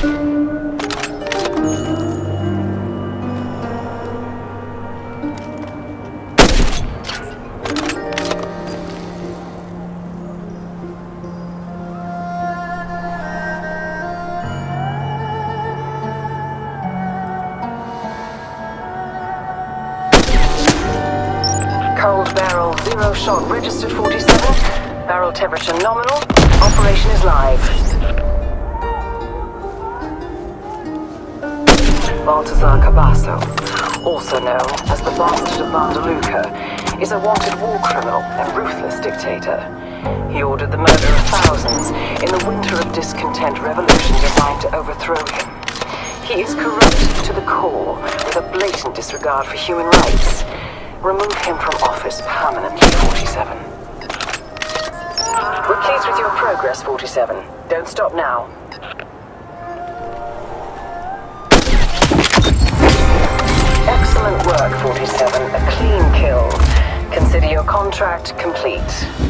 Cold barrel, zero shot, registered 47. Barrel temperature nominal. Operation is live. Baltazar Cabasso, also known as the Bastard of Vandaluca, is a wanted war criminal and ruthless dictator. He ordered the murder of thousands in the winter of discontent revolution designed to overthrow him. He is corrupt to the core with a blatant disregard for human rights. Remove him from office permanently, 47. We're pleased with your progress, 47. Don't stop now. Your contract complete.